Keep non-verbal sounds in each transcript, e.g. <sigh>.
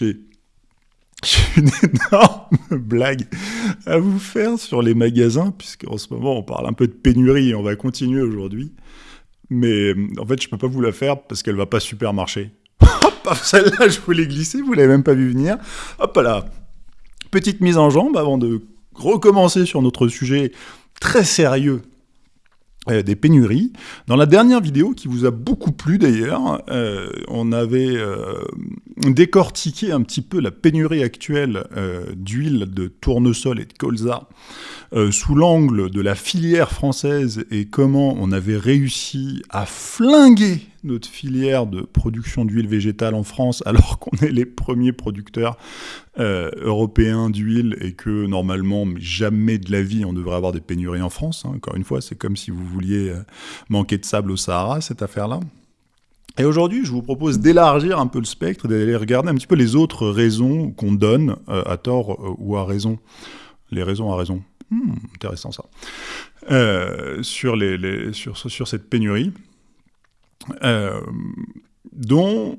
j'ai <laughs> une énorme blague à vous faire sur les magasins, puisqu'en ce moment on parle un peu de pénurie et on va continuer aujourd'hui. Mais en fait, je peux pas vous la faire parce qu'elle va pas super marcher. <laughs> Hop, celle-là, je voulais glisser, vous l'avez même pas vu venir. Hop là. Petite mise en jambe avant de recommencer sur notre sujet très sérieux euh, des pénuries. Dans la dernière vidéo, qui vous a beaucoup plu d'ailleurs, euh, on avait euh, décortiqué un petit peu la pénurie actuelle d'huile de tournesol et de colza sous l'angle de la filière française et comment on avait réussi à flinguer notre filière de production d'huile végétale en France alors qu'on est les premiers producteurs euh, européens d'huile et que normalement jamais de la vie on devrait avoir des pénuries en France. Hein. Encore une fois, c'est comme si vous vouliez euh, manquer de sable au Sahara, cette affaire-là. Et aujourd'hui, je vous propose d'élargir un peu le spectre, d'aller regarder un petit peu les autres raisons qu'on donne, euh, à tort ou à raison. Les raisons à raison. Hmm, intéressant ça. sur, cette pénurie. Euh, dont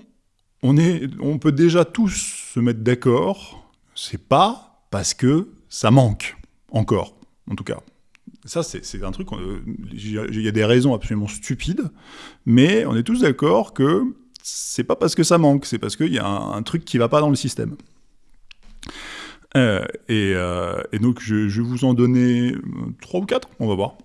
on, est, on peut déjà tous se mettre d'accord, c'est pas parce que ça manque, encore, en tout cas. Ça, c'est un truc, il y a des raisons absolument stupides, mais on est tous d'accord que c'est pas parce que ça manque, c'est parce qu'il y a un, un, truc qui va pas dans le système. Euh, euh, et, donc, je, vais vous en donner trois ou quatre, on va voir.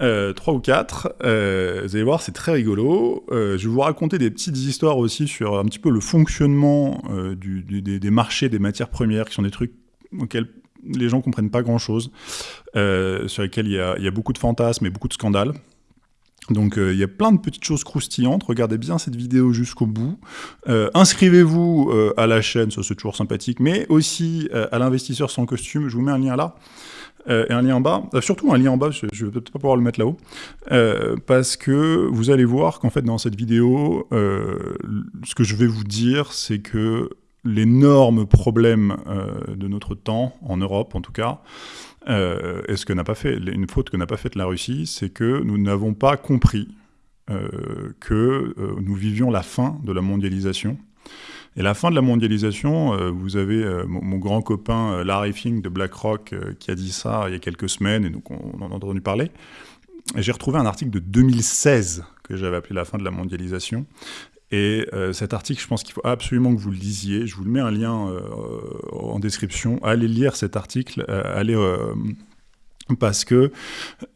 Euh, trois ou quatre. vous allez voir, c'est très rigolo. je vais vous raconter des petites histoires aussi sur un petit peu le fonctionnement des, marchés des matières premières, qui sont des trucs auxquels les gens comprennent pas grand-chose, sur lesquels il y, a, beaucoup de fantasmes et beaucoup de scandales. Donc euh, il y a plein de petites choses croustillantes, regardez bien cette vidéo jusqu'au bout. Euh, inscrivez-vous euh, à la chaîne, ça c'est toujours sympathique, mais aussi à l'investisseur sans costume, je vous mets un lien là, et un lien en bas, surtout un lien en bas, je, ne vais peut-être pas pouvoir le mettre là-haut, parce que vous allez voir qu'en fait dans cette vidéo, ce que je vais vous dire, c'est que l'énorme problème de notre temps, en Europe en tout cas, euh, et ce que n'a pas fait, une faute que n'a pas faite la Russie, c'est que nous n'avons pas compris euh, que euh, nous vivions la fin de la mondialisation. Et la fin de la mondialisation, vous avez mon, grand copain Larry Fink de BlackRock qui a dit ça il y a quelques semaines, et donc on, en a entendu parler. J'ai retrouvé un article de 2016 que j'avais appelé La fin de la mondialisation, et euh, cet article, je pense qu'il faut absolument que vous le lisiez. Je vous le mets un lien euh, en description. Allez lire cet article, euh, allez, parce que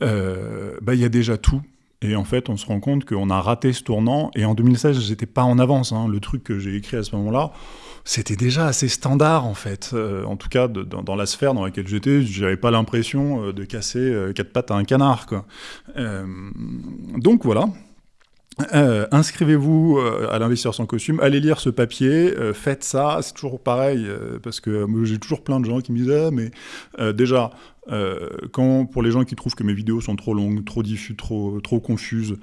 bah, il y a déjà tout. Et en fait, on se rend compte qu'on a raté ce tournant. Et en 2016, j'étais pas en avance. Hein. Le truc que j'ai écrit à ce moment-là, c'était déjà assez standard en fait. en tout cas, dans, la sphère dans laquelle j'étais, j'avais pas l'impression de casser quatre pattes à un canard. Donc voilà. Euh, inscrivez-vous euh, à l'investisseur sans costume, allez lire ce papier, euh, faites ça, c'est toujours pareil, parce que j'ai toujours plein de gens qui me disent ah, mais déjà, quand, pour les gens qui trouvent que mes vidéos sont trop longues, trop diffuses, trop, trop confuses,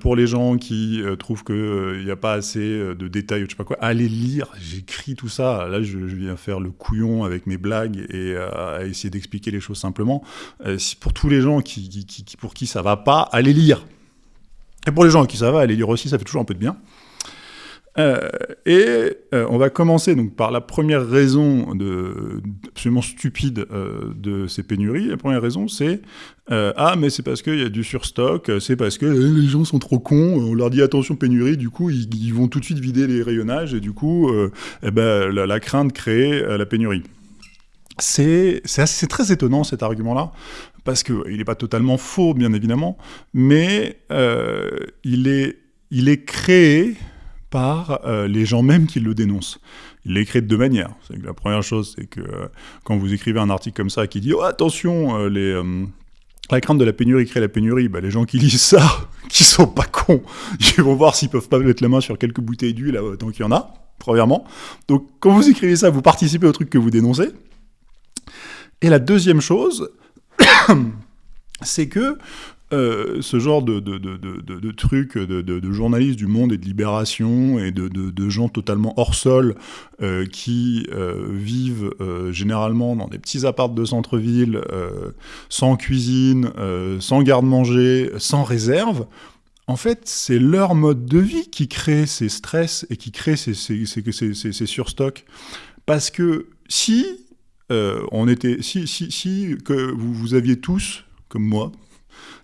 pour les gens qui trouvent qu'il n'y a pas assez de détails, je sais pas quoi, allez lire, j'écris tout ça, là je, viens faire le couillon avec mes blagues et à essayer d'expliquer les choses simplement. pour tous les gens qui, qui, pour qui ça va pas, allez lire et pour les gens qui ça va, aller lire aussi, ça fait toujours un peu de bien. Euh, et euh, on va commencer donc par la première raison de, absolument stupide euh, de ces pénuries. La première raison, c'est ah mais c'est parce qu'il y a du surstock, c'est parce que les gens sont trop cons. On leur dit attention pénurie, du coup ils, vont tout de suite vider les rayonnages et du coup eh ben, la, crainte crée la pénurie. C'est très étonnant cet argument-là, parce qu'il n'est pas totalement faux, bien évidemment, mais euh, il, est, créé par euh, les gens même qui le dénoncent. Il est créé de deux manières. la première chose, c'est que euh, quand vous écrivez un article comme ça qui dit oh, attention, la crainte de la pénurie crée la pénurie, bah, les gens qui lisent ça, <laughs> qui sont pas cons, <laughs> ils vont voir s'ils peuvent pas mettre la main sur quelques bouteilles d'huile tant qu'il y en a, premièrement. Donc quand vous écrivez ça, vous participez au truc que vous dénoncez. Et la deuxième chose, <coughs> c'est que euh, ce genre de, de, de, trucs de, journalistes du monde et de libération et de, gens totalement hors sol euh, qui euh, vivent généralement dans des petits apparts de centre-ville, sans cuisine, sans garde-manger, sans réserve, en fait, c'est leur mode de vie qui crée ces stress et qui crée ces, ces, surstocks. Parce que si euh, on était, si, si, que vous, aviez tous, comme moi,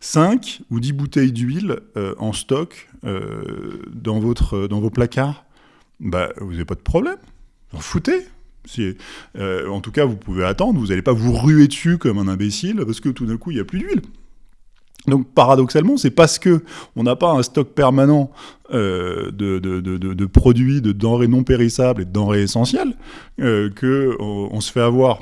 5 ou 10 bouteilles d'huile euh, en stock euh, dans, vos placards, bah, vous n'avez pas de problème. Vous en foutez. En tout cas, vous pouvez attendre, vous n'allez pas vous ruer dessus comme un imbécile parce que tout d'un coup, il n'y a plus d'huile. Donc paradoxalement, c'est parce que on n'a pas un stock permanent euh, de, produits, de denrées non périssables et de denrées essentielles euh, que on, se fait avoir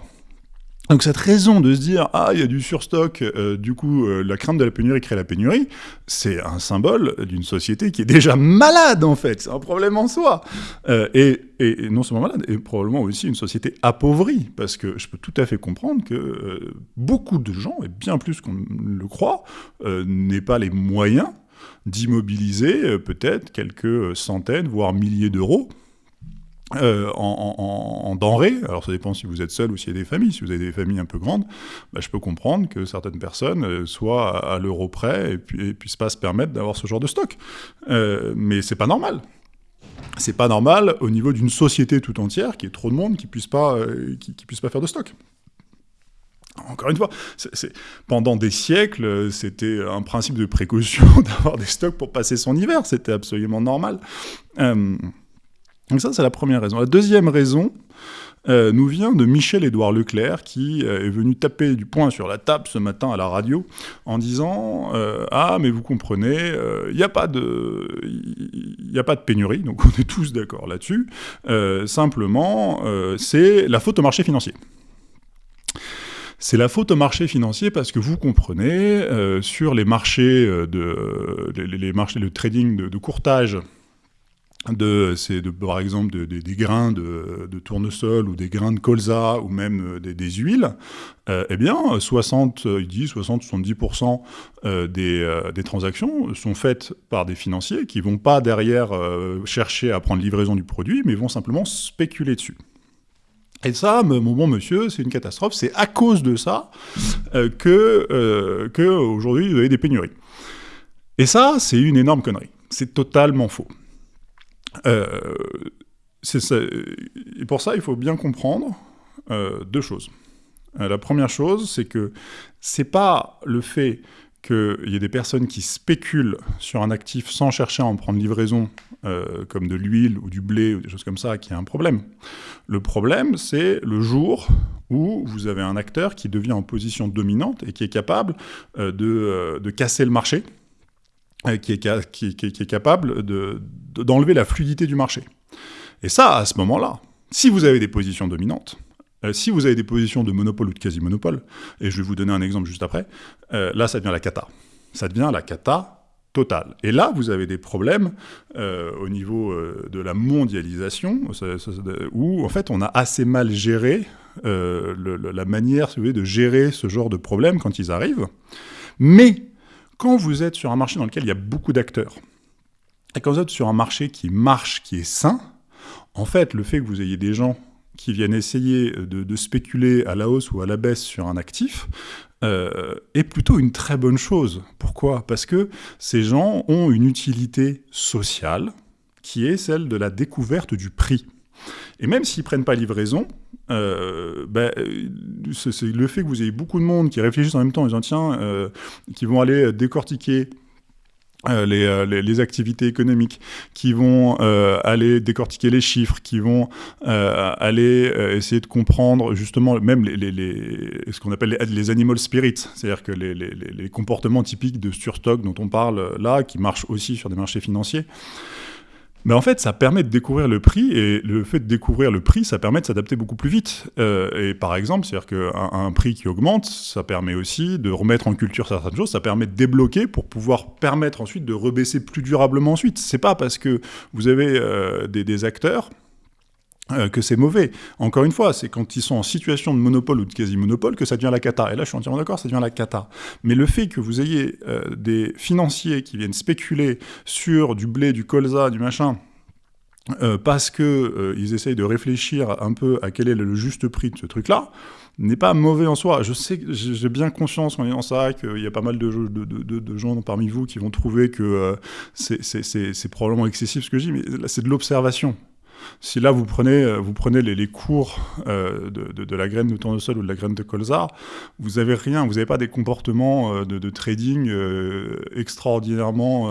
donc cette raison de se dire « Ah, il y a du surstock, euh, du coup, euh, la crainte de la pénurie crée la pénurie », c'est un symbole d'une société qui est déjà malade, en fait. C'est un problème en soi. Euh, et, non seulement malade, et probablement aussi une société appauvrie, parce que je peux tout à fait comprendre que beaucoup de gens, et bien plus qu'on le croit, n'aient pas les moyens d'immobiliser peut-être quelques centaines, voire milliers d'euros euh, en, denrées, alors ça dépend si vous êtes seul ou s'il y a des familles, si vous avez des familles un peu grandes, bah, je peux comprendre que certaines personnes euh, soient à, l'euro près et, puis, puissent pas se permettre d'avoir ce genre de stock. Euh, mais c'est pas normal. C'est pas normal au niveau d'une société tout entière, qui est trop de monde, qui puisse pas, euh, qui, puisse pas faire de stock. Encore une fois, pendant des siècles, c'était un principe de précaution <laughs> d'avoir des stocks pour passer son hiver, c'était absolument normal. Donc ça, c'est la première raison. La deuxième raison euh, nous vient de Michel-Édouard Leclerc, qui euh, est venu taper du poing sur la table ce matin à la radio en disant euh, Ah, mais vous comprenez, il n'y a, pas de, a pas de pénurie, donc on est tous d'accord là-dessus. simplement, c'est la faute au marché financier. C'est la faute au marché financier parce que vous comprenez, sur les marchés de les, marchés de trading de courtage de, par exemple des grains de, tournesol ou des grains de colza ou même euh, des, huiles, euh, eh bien 60, 60-70% euh, des, transactions sont faites par des financiers qui vont pas derrière chercher à prendre livraison du produit, mais vont simplement spéculer dessus. Et ça, mon bon monsieur, c'est une catastrophe. C'est à cause de ça que, que aujourd'hui vous avez des pénuries. Et ça, c'est une énorme connerie. C'est totalement faux. Euh, et pour ça, il faut bien comprendre euh, deux choses. Euh, la première chose, c'est que c'est pas le fait qu'il y ait des personnes qui spéculent sur un actif sans chercher à en prendre livraison, comme de l'huile ou du blé ou des choses comme ça, qui est un problème. Le problème, c'est le jour où vous avez un acteur qui devient en position dominante et qui est capable de, de casser le marché, qui est, qui, est capable d'enlever la fluidité du marché. Et ça, à ce moment-là, si vous avez des positions dominantes, euh, si vous avez des positions de monopole ou de quasi-monopole, et je vais vous donner un exemple juste après, euh, là, ça devient la cata. Ça devient la cata totale. Et là, vous avez des problèmes euh, au niveau de la mondialisation, où, en fait, on a assez mal géré la manière, si vous voulez, de gérer ce genre de problèmes quand ils arrivent. Mais quand vous êtes sur un marché dans lequel il y a beaucoup d'acteurs, et quand vous êtes sur un marché qui marche, qui est sain, en fait, le fait que vous ayez des gens qui viennent essayer de, spéculer à la hausse ou à la baisse sur un actif, euh, est plutôt une très bonne chose. Pourquoi? Parce que ces gens ont une utilité sociale qui est celle de la découverte du prix. Et même s'ils ne prennent pas livraison, euh, ben, c'est le fait que vous ayez beaucoup de monde qui réfléchissent en même temps en disant tiens, euh, qui vont aller décortiquer euh, les, activités économiques, qui vont aller décortiquer les chiffres, qui vont aller essayer de comprendre justement même ce qu'on appelle les, animal spirits, c'est-à-dire que les, comportements typiques de surstock dont on parle là, qui marchent aussi sur des marchés financiers. Mais en fait, ça permet de découvrir le prix, et le fait de découvrir le prix, ça permet de s'adapter beaucoup plus vite. Euh, et par exemple, c'est-à-dire qu'un un prix qui augmente, ça permet aussi de remettre en culture certaines choses, ça permet de débloquer pour pouvoir permettre ensuite de rebaisser plus durablement ensuite. C'est pas parce que vous avez euh, des, des acteurs que c'est mauvais. Encore une fois, c'est quand ils sont en situation de monopole ou de quasi-monopole que ça devient la cata. Et là, je suis entièrement d'accord, ça devient la cata. Mais le fait que vous ayez euh, des financiers qui viennent spéculer sur du blé, du colza, du machin, parce que ils essayent de réfléchir un peu à quel est le juste prix de ce truc-là, n'est pas mauvais en soi. Je sais, j'ai bien conscience en disant ça qu'il y a pas mal de, de, gens parmi vous qui vont trouver que c'est probablement excessif ce que je dis, mais c'est de l'observation. Si là, vous prenez, euh, vous prenez les, cours euh, de, la graine de tournesol ou de la graine de colza, vous n'avez rien, vous n'avez pas des comportements euh, de, trading extraordinairement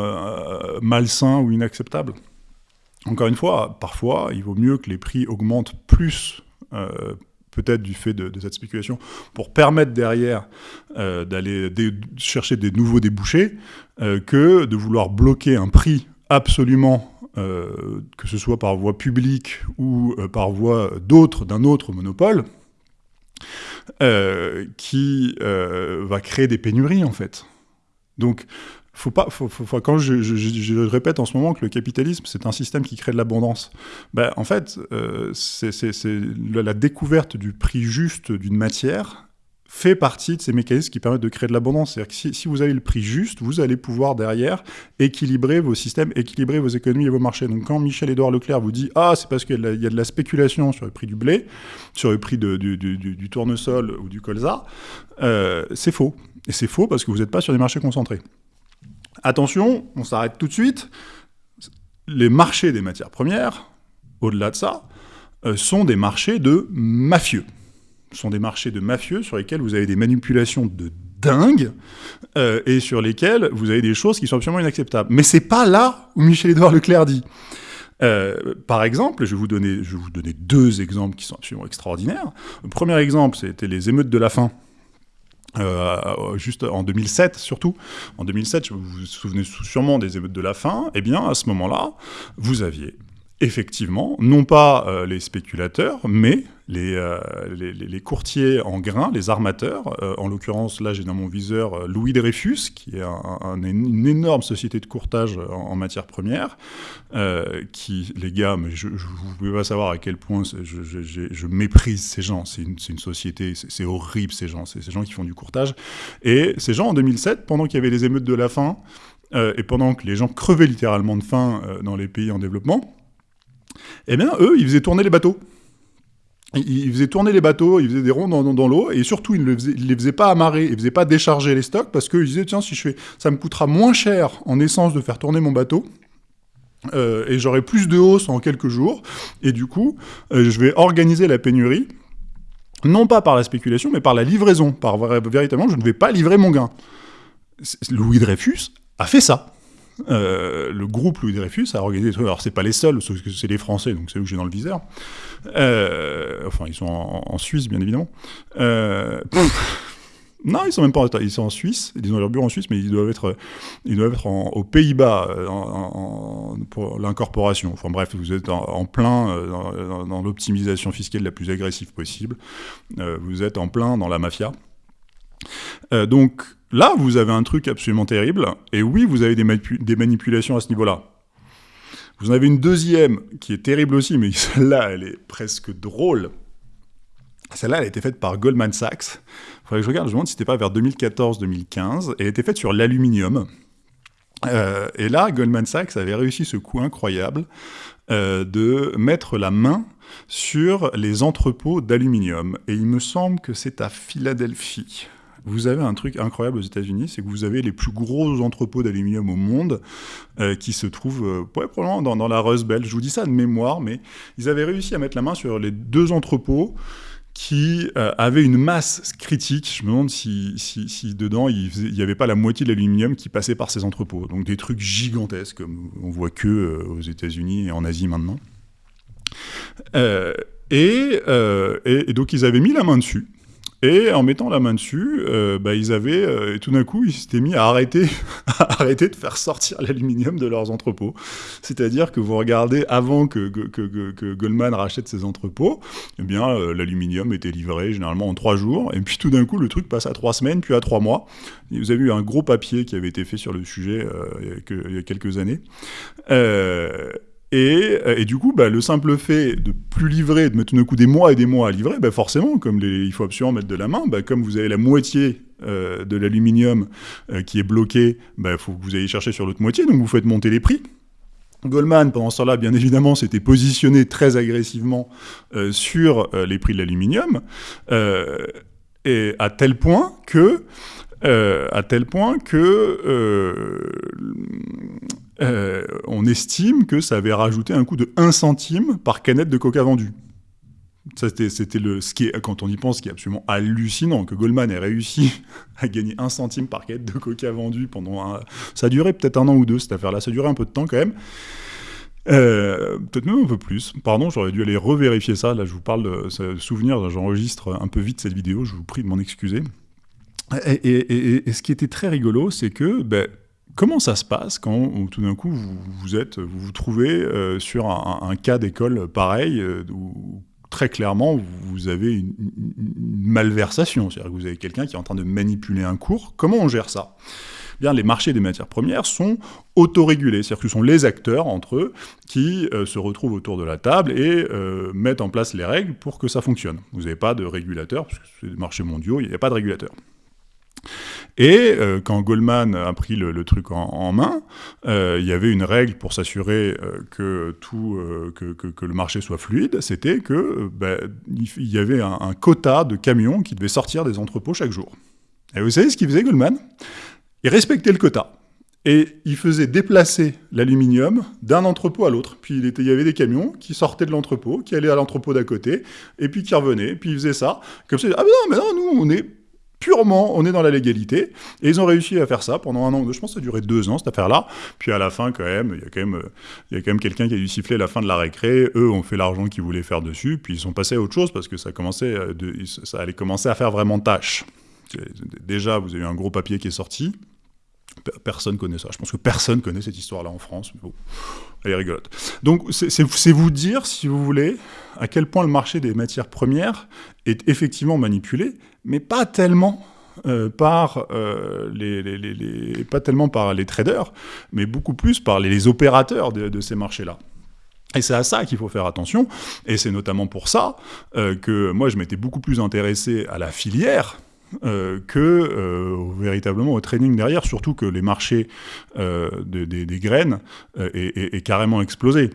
malsains ou inacceptables. Encore une fois, parfois, il vaut mieux que les prix augmentent plus peut-être du fait de, cette spéculation, pour permettre derrière d'aller chercher des nouveaux débouchés, que de vouloir bloquer un prix absolument euh, que ce soit par voie publique ou euh, par voie d'autres, d'un autre monopole, euh, qui va créer des pénuries en fait. Donc, faut pas, quand je, répète en ce moment que le capitalisme c'est un système qui crée de l'abondance, ben, en fait, c'est la découverte du prix juste d'une matière fait partie de ces mécanismes qui permettent de créer de l'abondance. C'est-à-dire que si, vous avez le prix juste, vous allez pouvoir derrière équilibrer vos systèmes, équilibrer vos économies et vos marchés. Donc quand Michel-Édouard Leclerc vous dit « Ah, c'est parce qu'il y, a de la spéculation sur le prix du blé, sur le prix du, tournesol ou du colza euh, c'est faux. Et c'est faux parce que vous n'êtes pas sur des marchés concentrés. Attention, on s'arrête tout de suite. Les marchés des matières premières, au-delà de ça, euh, sont des marchés de mafieux sont des marchés de mafieux sur lesquels vous avez des manipulations de dingue euh, et sur lesquels vous avez des choses qui sont absolument inacceptables. Mais c'est pas là où Michel-Édouard Leclerc dit. Euh, par exemple, je vais, vous donner, deux exemples qui sont absolument extraordinaires. Le premier exemple, c'était les émeutes de la faim. Euh, juste en 2007 surtout, en 2007, vous vous souvenez sûrement des émeutes de la faim, eh bien à ce moment-là, vous aviez effectivement, non pas euh, les spéculateurs, mais les, euh, les, courtiers en grains, les armateurs. Euh, en l'occurrence, là, j'ai dans mon viseur Louis Dreyfus, qui est une énorme société de courtage en, matière première, qui, les gars, mais je, ne pouvez pas savoir à quel point je, méprise ces gens. C'est une, une, société, c'est horrible ces gens, c'est ces gens qui font du courtage. Et ces gens, en 2007, pendant qu'il y avait les émeutes de la faim, et pendant que les gens crevaient littéralement de faim dans les pays en développement, eh bien, eux, ils faisaient tourner les bateaux. Ils faisaient tourner les bateaux, ils faisaient des ronds dans, l'eau, et surtout, ils ne les faisaient pas amarrer, ils ne faisaient pas décharger les stocks, parce qu'ils disaient, tiens, si je fais, ça me coûtera moins cher en essence de faire tourner mon bateau, euh, et j'aurai plus de hausse en quelques jours, et du coup, euh, je vais organiser la pénurie, non pas par la spéculation, mais par la livraison, par véritablement, je ne vais pas livrer mon gain. Louis Dreyfus a fait ça. Euh, le groupe Louis Dreyfus a organisé des trucs. Alors, c'est pas les seuls, c'est les Français, donc c'est eux que j'ai dans le viseur. Euh, enfin, ils sont en, Suisse, bien évidemment. Euh, non, ils sont même pas en ils sont en Suisse, ils ont leur bureau en Suisse, mais ils doivent être, ils doivent être aux Pays-Bas pour l'incorporation. Enfin bref, vous êtes en, plein dans, dans l'optimisation fiscale la plus agressive possible. vous êtes en plein dans la mafia. donc, Là, vous avez un truc absolument terrible, et oui, vous avez des, manipulations à ce niveau-là. Vous en avez une deuxième qui est terrible aussi, mais <laughs> celle-là, elle est presque drôle. Celle-là, elle a été faite par Goldman Sachs. Il faudrait que je regarde, je me demande si c'était pas vers 2014-2015. Elle a été faite sur l'aluminium. Euh, et là, Goldman Sachs avait réussi ce coup incroyable euh, de mettre la main sur les entrepôts d'aluminium. Et il me semble que c'est à Philadelphie vous avez un truc incroyable aux États-Unis, c'est que vous avez les plus gros entrepôts d'aluminium au monde euh, qui se trouvent euh, probablement dans, la Rust. Je vous dis ça de mémoire, mais ils avaient réussi à mettre la main sur les deux qui euh, avaient une masse critique. Je me demande si, si, dedans, il n'y avait pas la moitié de l'aluminium qui passait par ces entrepôts. Donc des trucs gigantesques, comme on voit que euh, aux États-Unis et en Asie maintenant. et, donc ils avaient mis la main dessus. Et en mettant la main dessus, euh, bah, ils avaient, euh, tout d'un coup, ils s'étaient mis à arrêter, <laughs> à arrêter de faire sortir l'aluminium de leurs entrepôts. C'est-à-dire que vous regardez, avant que, Goldman rachète ses entrepôts, eh bien, euh, l'aluminium était livré généralement en trois jours, et puis tout d'un coup, le truc passe à trois semaines, puis à trois mois. vous avez eu un gros papier qui avait été fait sur le sujet il y a quelques années. Euh, et, du coup, bah, le simple fait de plus livrer, de mettre tout coup des mois et des mois à livrer, bah, forcément, comme il faut absolument mettre de la main, bah, comme vous avez la moitié euh, de l'aluminium euh, qui est bloqué, il faut que vous ayez chercher sur l'autre moitié, donc vous faites monter les prix. Goldman, pendant ce temps-là, bien évidemment, s'était positionné très agressivement sur les prix de l'aluminium, à tel point que, à tel point que on estime que ça avait rajouté un coût de 1 centime par canette de coca vendue. C'était le, ce qui est, quand on y pense, ce qui est absolument hallucinant, que Goldman ait réussi <laughs> à gagner un centime par quête de coca vendu pendant un... Ça a duré peut-être un an ou deux, cette affaire-là. Ça a duré un peu de temps quand même. Euh, peut-être même un peu plus. Pardon, j'aurais dû aller revérifier ça. Là, je vous parle de, souvenir. J'enregistre un peu vite cette vidéo. Je vous prie de m'en excuser. Et, ce qui était très rigolo, c'est que ben, comment ça se passe quand tout d'un coup vous vous, trouvez euh, sur un, cas d'école pareil, euh, où très clairement, vous avez une, malversation, c'est-à-dire que vous avez quelqu'un qui est en train de manipuler un cours. Comment on gère ça? Eh Bien, les marchés des matières premières sont autorégulés, c'est-à-dire que ce sont les acteurs entre eux qui euh, se retrouvent autour de la table et mettent en place les règles pour que ça fonctionne. Vous n'avez pas de régulateur, parce que c'est des marchés mondiaux, il n'y a pas de régulateur. Et euh, quand Goldman a pris le, truc en, main, euh, il y avait une règle pour s'assurer euh, que tout, que, le marché soit fluide, c'était que ben, il y avait un, quota de camions qui devaient sortir des entrepôts chaque jour. Et vous savez ce qu'il faisait Goldman? Il respectait le quota. Et il faisait déplacer l'aluminium d'un entrepôt à l'autre. Puis il, y avait des camions qui sortaient de l'entrepôt, qui allaient à l'entrepôt d'à côté, et puis qui revenaient, puis il faisait ça. Comme ça, ah mais non, mais non, nous, on est purement, on est dans la légalité. Et ils ont réussi à faire ça pendant un an Je pense que ça a duré deux ans, cette affaire-là. Puis à la fin, quand même, il y a quand même, même quelqu'un qui a dû siffler la fin de la récré. Eux ont fait l'argent qu'ils voulaient faire dessus. Puis ils sont passés à autre chose parce que ça, commençait de, ça allait commencer à faire vraiment tâche. Déjà, vous avez eu un gros papier qui est sorti. Personne connaît ça. Je pense que personne connaît cette histoire-là en France. Elle est rigolote. Donc, c'est vous dire, si vous voulez, à quel point le marché des matières premières est effectivement manipulé, mais pas tellement euh, par euh, les, pas tellement par les traders, mais beaucoup plus par les, opérateurs de, ces marchés-là. Et c'est à ça qu'il faut faire attention, et c'est notamment pour ça euh, que moi je m'étais beaucoup plus intéressé à la filière, que véritablement au trading derrière, surtout que les marchés des, graines est, carrément explosé.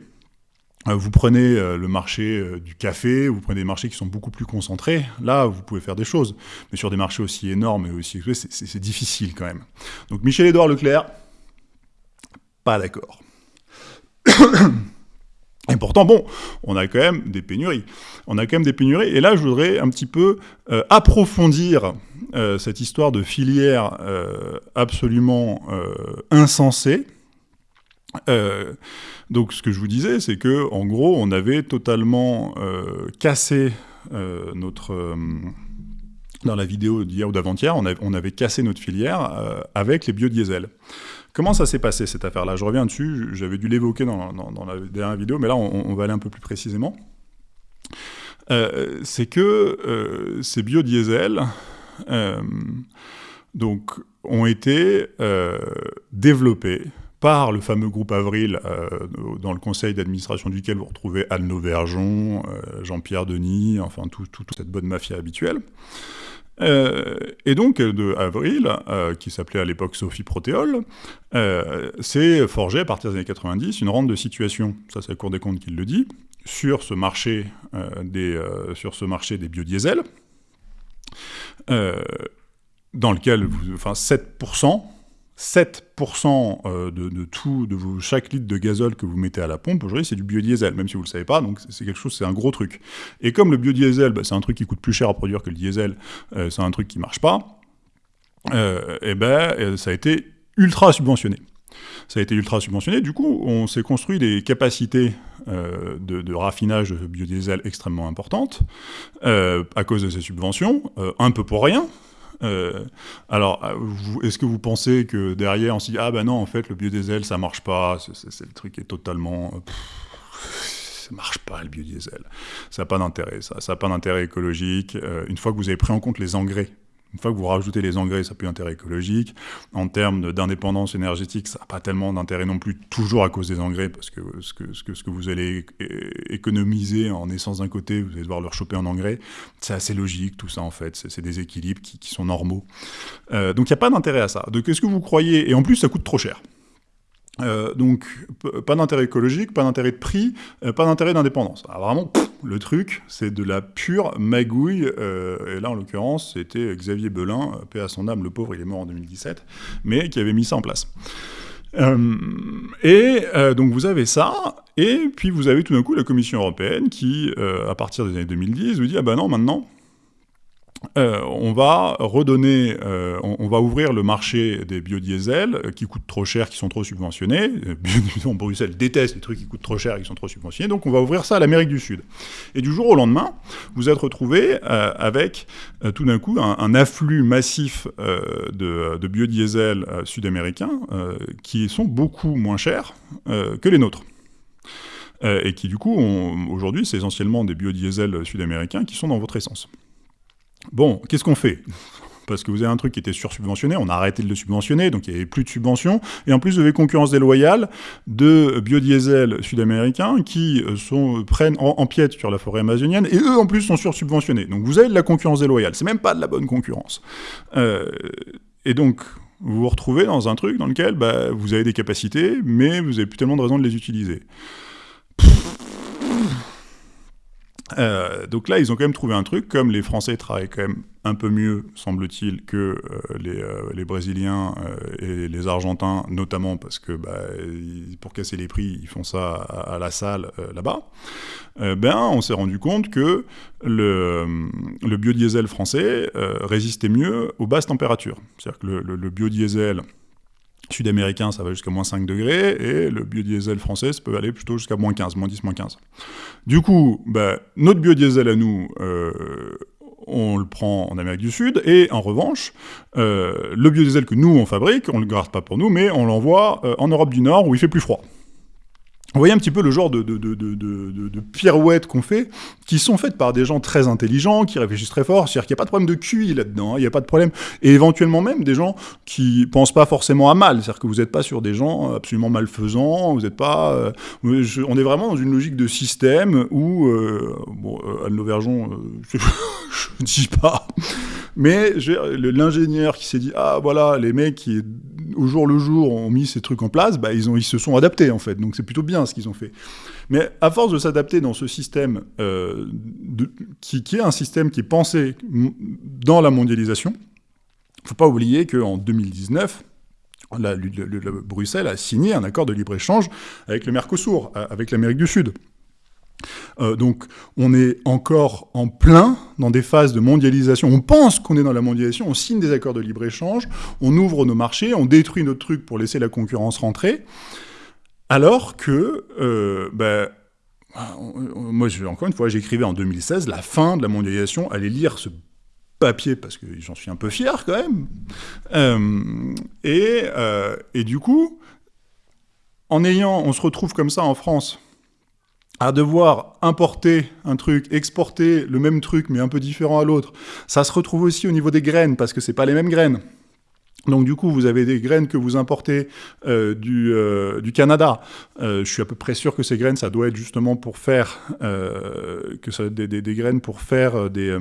Euh, vous prenez euh, le marché euh, du café, vous prenez des marchés qui sont beaucoup plus concentrés, là, vous pouvez faire des choses. Mais sur des marchés aussi énormes et aussi c'est difficile quand même. Donc Michel-Édouard Leclerc, pas d'accord. <coughs> Et pourtant, bon, on a quand même des pénuries. On a quand même des pénuries. Et là, je voudrais un petit peu approfondir cette histoire de filière absolument insensée. Donc ce que je vous disais, c'est que en gros, on avait totalement euh, cassé euh, notre euh, dans la vidéo d'hier ou d'avant-hier, on, avait cassé notre filière avec les biodiesels. Comment ça s'est passé cette affaire-là? Je reviens dessus, j'avais dû l'évoquer dans, la dernière vidéo, mais là on, va aller un peu plus précisément. c'est que ces biodiesels donc, ont été développés par le fameux groupe Avril, euh, dans le conseil d'administration duquel vous retrouvez Anne euh, Jean-Pierre Denis, enfin toute cette bonne mafia habituelle. Euh, et donc, de Avril, qui s'appelait à l'époque Sophie Protéol, s'est forgé à partir des années 90 une rente de situation, ça c'est la Cour des comptes qui le dit, sur ce marché, des, sur ce marché des biodiesels, dans lequel, enfin 7%, 7% euh, de, tout, de vos, chaque litre de gazole que vous mettez à la pompe, aujourd'hui, c'est du biodiesel, même si vous ne le savez pas, donc c'est quelque chose, c'est un gros truc. Et comme le biodiesel, bah, c'est un truc qui coûte plus cher à produire que le diesel, euh, c'est un truc qui marche pas, euh, et ben, ça a été ultra subventionné. Ça a été ultra subventionné, du coup, on s'est construit des capacités de, raffinage de biodiesel extrêmement importantes, à cause de ces subventions, un peu pour rien, euh, alors, euh, est-ce que vous pensez que derrière, on se dit, ah ben non, en fait, le biodiesel, ça marche pas, c'est le truc est totalement... Euh, ça marche pas, le biodiesel. Ça n'a pas d'intérêt, ça. Ça n'a pas d'intérêt écologique. une fois que vous avez pris en compte les engrais une fois que vous rajoutez les engrais, ça n'a plus d'intérêt écologique. En termes d'indépendance énergétique, ça n'a pas tellement d'intérêt non plus, toujours à cause des engrais, parce que ce que, ce que, ce que vous allez économiser en essence d'un côté, vous allez devoir le rechoper en engrais. C'est assez logique, tout ça, en fait. C'est des équilibres qui, sont normaux. Euh, donc il n'y a pas d'intérêt à ça. Donc est-ce que vous croyez Et en plus, ça coûte trop cher. Euh, donc, pas d'intérêt écologique, pas d'intérêt de prix, euh, pas d'intérêt d'indépendance. Vraiment, le truc, c'est de la pure magouille. Euh, et là, en l'occurrence, c'était Xavier Belin, paix à son âme, le pauvre, il est mort en 2017, mais qui avait mis ça en place. et donc, vous avez ça, et puis vous avez tout d'un coup la Commission européenne qui, à partir des années 2010, vous dit Ah ben non, maintenant, euh, on va redonner, euh, on, va ouvrir le marché des biodiesels euh, qui coûtent trop cher, qui sont trop subventionnés. <laughs> Bruxelles déteste les trucs qui coûtent trop cher et qui sont trop subventionnés, donc on va ouvrir ça à l'Amérique du Sud. Et du jour au lendemain, vous êtes retrouvé avec tout d'un coup un, afflux massif de, de biodiesels sud-américains qui sont beaucoup moins chers que les nôtres. et qui du coup, aujourd'hui, c'est essentiellement des biodiesels sud-américains qui sont dans votre essence. Bon, qu'est-ce qu'on fait? Parce que vous avez un truc qui était sursubventionné, on a arrêté de le subventionner, donc il n'y avait plus de subventions, et en plus vous avez concurrence déloyale de biodiesel sud-américains qui euh, sont, prennent en, piète sur la forêt amazonienne, et eux en plus sont sursubventionnés. Donc vous avez de la concurrence déloyale, c'est même pas de la bonne concurrence. Euh, et donc vous vous retrouvez dans un truc dans lequel bah, vous avez des capacités, mais vous n'avez plus tellement de raison de les utiliser. Euh, donc là, ils ont quand même trouvé un truc, comme les Français travaillent quand même un peu mieux, semble-t-il, que euh, les, euh, les, Brésiliens et les Argentins, notamment parce que bah, pour casser les prix, ils font ça à, la salle là-bas. ben, on s'est rendu compte que le, biodiesel français résistait mieux aux basses températures. C'est-à-dire que le biodiesel sud-américain, ça va jusqu'à moins 5 degrés, et le biodiesel français, ça peut aller plutôt jusqu'à moins 15, moins 10, moins 15. Du coup, bah, notre biodiesel à nous, euh, on le prend en Amérique du Sud, et en revanche, euh, le biodiesel que nous, on fabrique, on ne le garde pas pour nous, mais on l'envoie euh, en Europe du Nord, où il fait plus froid. Vous voyez un petit peu le genre de, de, de, de pirouettes qu'on fait, qui sont faites par des gens très intelligents, qui réfléchissent très fort, c'est-à-dire qu'il n'y a pas de problème de QI là-dedans, hein, il n'y a pas de problème, et éventuellement même des gens qui pensent pas forcément à mal, c'est-à-dire que vous n'êtes pas sur des gens absolument malfaisants, vous n'êtes pas... Euh, on est vraiment dans une logique de système où, euh, bon, euh, Anne Lauvergeon, je <laughs> ne dis pas, mais l'ingénieur qui s'est dit, ah voilà, les mecs qui au jour le jour ont mis ces trucs en place, bah, ils, se sont adaptés en fait, donc c'est plutôt bien ce qu'ils ont fait. Mais à force de s'adapter dans ce système, euh, qui, est un système qui est pensé dans la mondialisation, il ne faut pas oublier qu'en 2019, la, Bruxelles a signé un accord de libre-échange avec le Mercosur, avec l'Amérique du Sud. Euh, donc on est encore en plein dans des phases de mondialisation. On pense qu'on est dans la mondialisation, on signe des accords de libre-échange, on ouvre nos marchés, on détruit nos trucs pour laisser la concurrence rentrer, alors que, euh, ben, moi encore une fois, j'écrivais en 2016 la fin de la mondialisation, allez lire ce papier parce que j'en suis un peu fier quand même. Euh, et, et du coup, en ayant, on se retrouve comme ça en France à devoir importer un truc, exporter le même truc mais un peu différent à l'autre. Ça se retrouve aussi au niveau des graines parce que c'est pas les mêmes graines. Donc du coup, vous avez des graines que vous importez euh, du, euh, du, Canada. Euh, je suis à peu près sûr que ces graines, ça doit être justement pour faire que ça des, graines pour faire des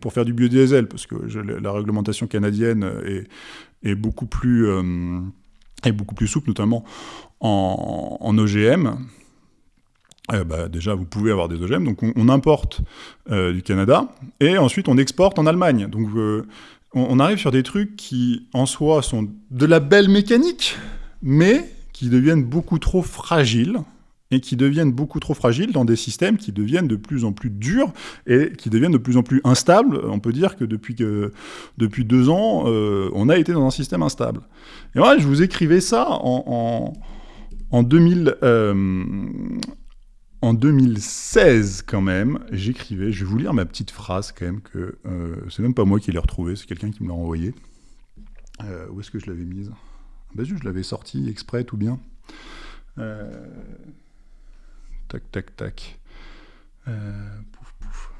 pour faire du biodiesel, parce que la réglementation canadienne est, beaucoup plus est beaucoup plus souple, notamment en, en OGM. Euh, bah, déjà, vous pouvez avoir des OGM, donc on, importe euh, du Canada, et ensuite on exporte en Allemagne. Donc euh, on, arrive sur des trucs qui, en soi, sont de la belle mécanique, mais qui deviennent beaucoup trop fragiles, et qui deviennent beaucoup trop fragiles dans des systèmes qui deviennent de plus en plus durs et qui deviennent de plus en plus instables. On peut dire que depuis, depuis deux ans, on a été dans un système instable. Et voilà, je vous écrivais ça en, en 2000, en 2016, quand même, j'écrivais, je vais vous lire ma petite phrase quand même, que euh, c'est même pas moi qui l'ai retrouvée, c'est quelqu'un qui me l'a envoyé. Euh, où est-ce que je l'avais mise? Ben, Je l'avais sorti exprès, tout bien. Euh, tac, tac, tac. pouf, pouf.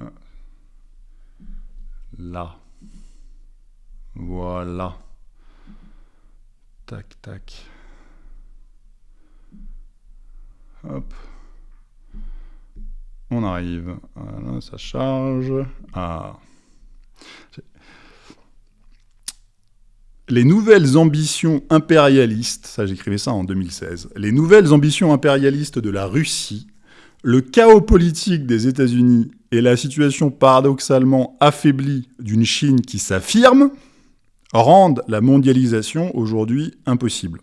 Ah. Là. Voilà. Tac, tac. Hop. On arrive. Ça charge. Ah. les nouvelles ambitions impérialistes, ça j'écrivais ça en 2016, les nouvelles ambitions impérialistes de la Russie, le chaos politique des États-Unis et la situation paradoxalement affaiblie d'une Chine qui s'affirme rendent la mondialisation aujourd'hui impossible.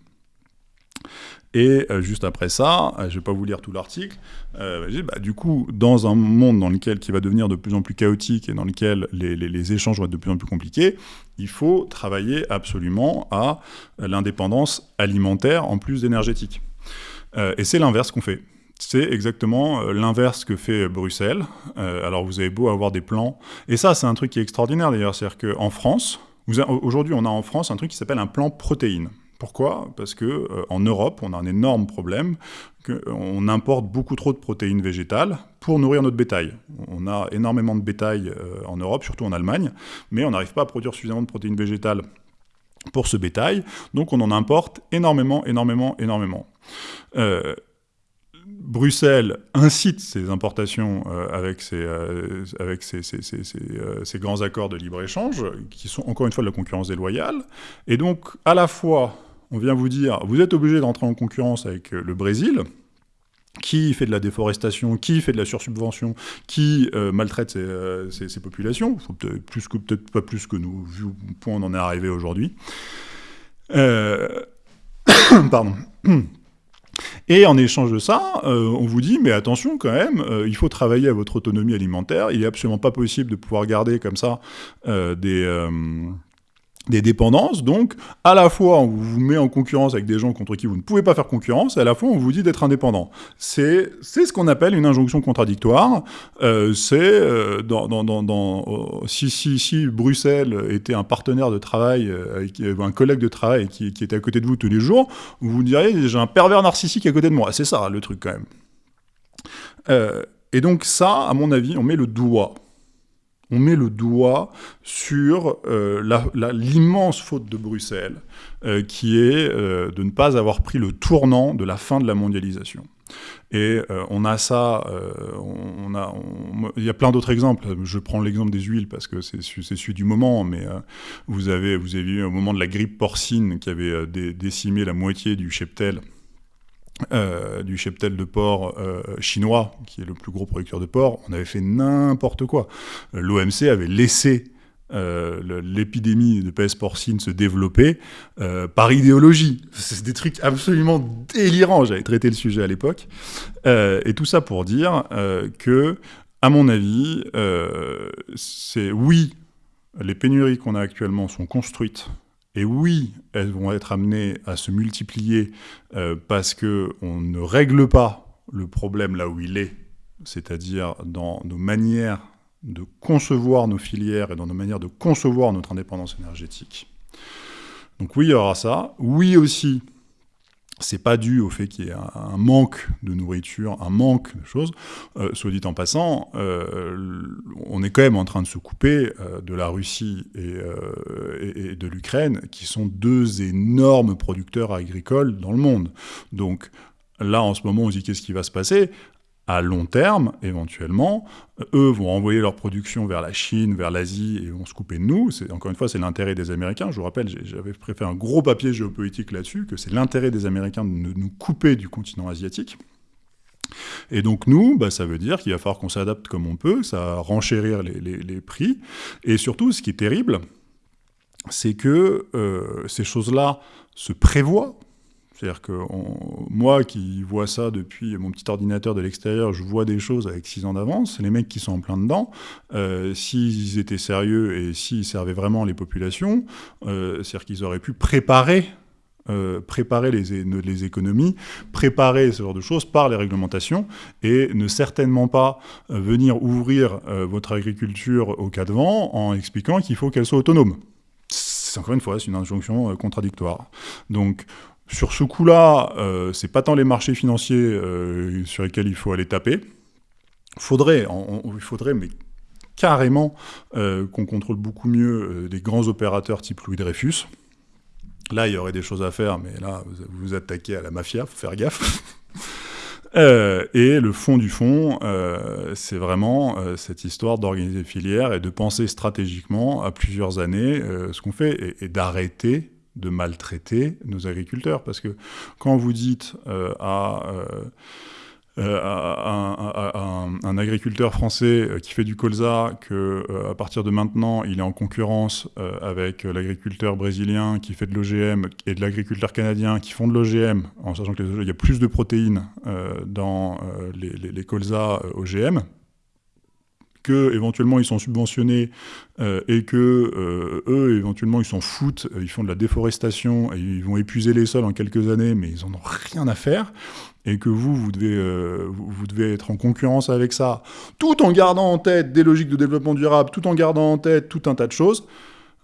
Et euh, juste après ça, euh, je ne vais pas vous lire tout l'article, euh, bah, du coup, dans un monde dans lequel qui va devenir de plus en plus chaotique et dans lequel les, échanges vont être de plus en plus compliqués, il faut travailler absolument à l'indépendance alimentaire en plus énergétique. et c'est l'inverse qu'on fait. C'est exactement l'inverse que fait Bruxelles. alors vous avez beau avoir des plans, et ça c'est un truc qui est extraordinaire d'ailleurs, c'est-à-dire qu'en France, aujourd'hui on a en France un truc qui s'appelle un plan protéines. Pourquoi? Parce que euh, en Europe, on a un énorme problème, qu'on importe beaucoup trop de protéines végétales pour nourrir notre bétail. On a énormément de bétail euh, en Europe, surtout en Allemagne, mais on n'arrive pas à produire suffisamment de protéines végétales pour ce bétail, donc on en importe énormément, énormément, énormément. Euh, Bruxelles incite ces importations avec ces, ces, grands accords de libre-échange, qui sont encore une fois de la concurrence déloyale. Et donc, à la fois, on vient vous dire, vous êtes obligé d'entrer en concurrence avec euh, le Brésil, qui fait de la déforestation, qui fait de la sursubvention, qui euh, maltraite ses, euh, populations, peut-être pas plus que nous, vu au point où on en est arrivé aujourd'hui. <coughs> Pardon. <coughs> Et en échange de ça, on vous dit, mais attention quand même, il faut travailler à votre autonomie alimentaire. Il n'est absolument pas possible de pouvoir garder comme ça des des dépendances, donc à la fois on vous met en concurrence avec des gens contre qui vous ne pouvez pas faire concurrence, et à la fois on vous dit d'être indépendant. C'est ce qu'on appelle une injonction contradictoire. Euh, c'est euh, dans, dans, dans, euh, si, si, si, Bruxelles était un partenaire de travail, un collègue de travail qui, qui, était à côté de vous tous les jours, vous vous diriez j'ai un pervers narcissique à côté de moi. C'est ça le truc quand même. et donc ça, à mon avis, on met le doigt on met le doigt sur euh, l'immense faute de Bruxelles, euh, qui est euh, de ne pas avoir pris le tournant de la fin de la mondialisation. Et on a ça, il y a plein d'autres exemples. Je prends l'exemple des huiles parce que c'est celui du moment, mais vous avez, vous avez eu au moment de la grippe porcine qui avait décimé la moitié du cheptel euh, du cheptel de porc euh, chinois, qui est le plus gros producteur de porc, on avait fait n'importe quoi. Euh, L'OMC avait laissé l'épidémie de peste porcine se développer par idéologie. C'est des trucs absolument délirants. J'avais traité le sujet à l'époque. et tout ça pour dire que, à mon avis, c'est oui, les pénuries qu'on a actuellement sont construites et oui, elles vont être amenées à se multiplier euh, parce qu'on ne règle pas le problème là où il est, c'est-à-dire dans nos manières de concevoir nos filières et dans nos manières de concevoir notre indépendance énergétique. Donc oui, il y aura ça. Oui aussi, c'est pas dû au fait qu'il y ait un, manque de nourriture, un manque de choses. Euh, soit dit en passant, euh, on est quand même en train de se couper euh, de la Russie et, et de l'Ukraine, qui sont deux énormes producteurs agricoles dans le monde. Donc là, en ce moment, on se dit qu'est-ce qui va se passer? À long terme, éventuellement, eux vont envoyer leur production vers la Chine, vers l'Asie, et vont se couper de nous. Encore une fois, c'est l'intérêt des Américains. Je vous rappelle, j'avais préféré un gros papier géopolitique là-dessus, que c'est l'intérêt des Américains de nous couper du continent asiatique. Et donc nous, bah, ça veut dire qu'il va falloir qu'on s'adapte comme on peut, ça va renchérir les, prix. Et surtout, ce qui est terrible, c'est que euh, ces choses-là se prévoient c'est-à-dire que moi qui vois ça depuis mon petit ordinateur de l'extérieur, je vois des choses avec 6 ans d'avance. Les mecs qui sont en plein dedans, euh, s'ils étaient sérieux et s'ils servaient vraiment les populations, euh, c'est-à-dire qu'ils auraient pu préparer euh, préparer les, économies, préparer ce genre de choses par les réglementations et ne certainement pas venir ouvrir votre agriculture au cas de vent en expliquant qu'il faut qu'elle soit autonome. C'est encore une fois, c'est une injonction contradictoire. Donc sur ce coup-là, euh, c'est pas tant les marchés financiers euh, sur lesquels il faut aller taper. Il faudrait, carrément, euh, qu'on contrôle beaucoup mieux des grands opérateurs type Louis Dreyfus. Là, il y aurait des choses à faire, mais là, vous vous attaquez à la mafia, faut faire gaffe. <laughs> et le fond du fond, c'est vraiment cette histoire d'organiser filières et de penser stratégiquement à plusieurs années ce qu'on fait et d'arrêter de maltraiter nos agriculteurs. Parce que quand vous dites à euh, un, agriculteur français euh, qui fait du colza, que euh, à partir de maintenant, il est en concurrence avec l'agriculteur brésilien qui fait de l'OGM et de l'agriculteur canadien qui font de l'OGM, en sachant qu'il y a plus de protéines dans les colzas OGM, que éventuellement ils sont subventionnés et que eux éventuellement ils s'en foutent, ils font de la déforestation et ils vont épuiser les sols en quelques années, mais ils en ont rien à faire et que vous, vous devez, euh, vous devez être en concurrence avec ça, tout en gardant en tête des logiques de développement durable, tout en gardant en tête tout un tas de choses,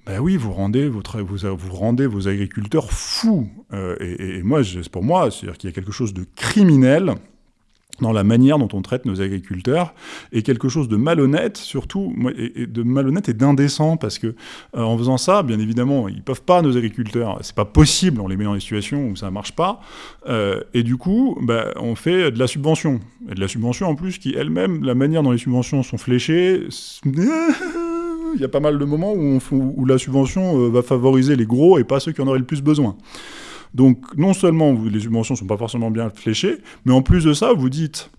ben oui, vous rendez, votre, vous, rendez vos agriculteurs fous. Euh, et, et, moi, pour moi, c'est-à-dire qu'il y a quelque chose de criminel dans la manière dont on traite nos agriculteurs, et quelque chose de malhonnête, surtout, et de malhonnête et d'indécent, parce que euh, en faisant ça, bien évidemment, ils peuvent pas, nos agriculteurs, c'est pas possible, on les met dans des situations où ça marche pas, euh, et du coup, bah, on fait de la subvention, et de la subvention en plus qui elle-même, la manière dont les subventions sont fléchées, <laughs> il y a pas mal de moments où, où la subvention euh, va favoriser les gros et pas ceux qui en auraient le plus besoin. Donc non seulement les subventions ne sont pas forcément bien fléchées, mais en plus de ça, vous dites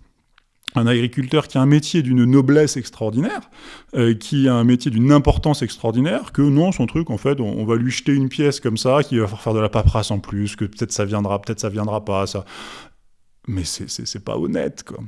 un agriculteur qui a un métier d'une noblesse extraordinaire, euh, qui a un métier d'une importance extraordinaire, que non, son truc, en fait, on, va lui jeter une pièce comme ça, qui va faire de la paperasse en plus, que peut-être ça viendra, peut-être ça viendra pas, ça. Mais c'est pas honnête, quoi.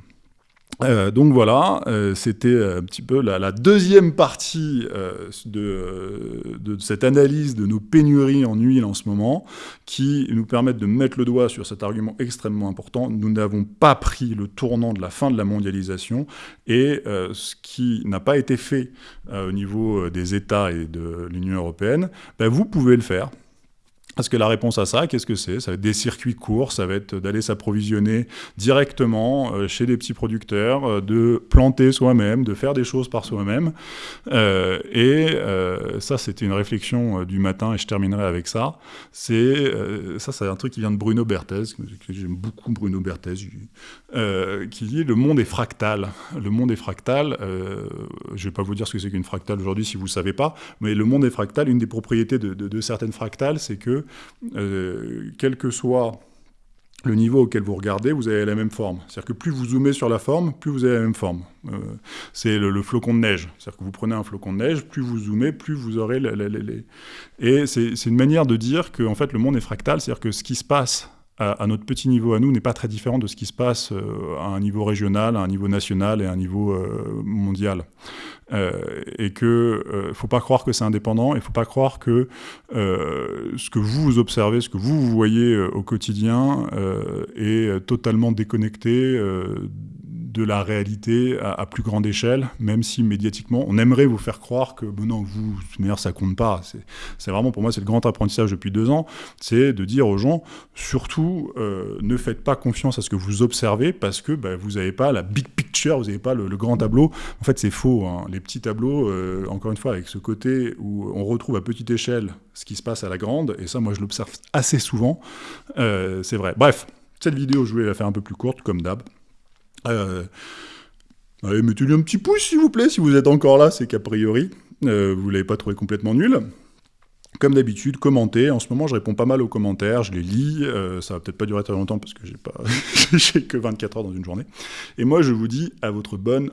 Euh, donc voilà, euh, c'était un petit peu la, deuxième partie euh, de, de, cette analyse de nos pénuries en huile en ce moment, qui nous permettent de mettre le doigt sur cet argument extrêmement important. Nous n'avons pas pris le tournant de la fin de la mondialisation, et ce qui n'a pas été fait au niveau des États et de l'Union européenne, ben vous pouvez le faire. Parce que la réponse à ça, qu'est-ce que c'est? Ça va être des circuits courts, ça va être d'aller s'approvisionner directement euh, chez des petits producteurs, euh, de planter soi-même, de faire des choses par soi-même. Euh, et ça, c'était une réflexion du matin, et je terminerai avec ça. Ça, c'est un truc qui vient de Bruno Berthez, j'aime beaucoup Bruno Berthez, qui dit le monde est fractal. Le monde est fractal. je ne vais pas vous dire ce que c'est qu'une fractale aujourd'hui si vous ne savez pas, mais le monde est fractal. Une des propriétés de certaines fractales, c'est que euh, quel que soit le niveau auquel vous regardez, vous avez la même forme. C'est-à-dire que plus vous zoomez sur la forme, plus vous avez la même forme. Euh, c'est le, flocon de neige. C'est-à-dire que vous prenez un flocon de neige, plus vous zoomez, plus vous aurez les... Et c'est une manière de dire que en fait, le monde est fractal, c'est-à-dire que ce qui se passe à, notre petit niveau à nous n'est pas très différent de ce qui se passe euh, à un niveau régional, à un niveau national et à un niveau euh, mondial. Euh, et que ne faut pas croire que c'est indépendant, il faut pas croire que ce que vous observez, ce que vous voyez au quotidien est totalement déconnecté de la réalité à, plus grande échelle, même si médiatiquement, on aimerait vous faire croire que, bon non, vous, de ça compte pas. C'est vraiment, pour moi, c'est le grand apprentissage depuis deux ans, c'est de dire aux gens, surtout, euh, ne faites pas confiance à ce que vous observez, parce que bah, vous n'avez pas la big picture, vous n'avez pas le, grand tableau. En fait, c'est faux. Hein. Les petits tableaux, euh, encore une fois, avec ce côté où on retrouve à petite échelle ce qui se passe à la grande, et ça, moi, je l'observe assez souvent, euh, c'est vrai. Bref, cette vidéo, je voulais la faire un peu plus courte, comme d'hab. Euh, allez, mettez-lui un petit pouce, s'il vous plaît, si vous êtes encore là, c'est qu'a priori, euh, vous l'avez pas trouvé complètement nul. Comme d'habitude, commentez. En ce moment, je réponds pas mal aux commentaires, je les lis. Euh, ça va peut-être pas durer très longtemps parce que j'ai pas, <laughs> j'ai que 24 heures dans une journée. Et moi, je vous dis à votre bonne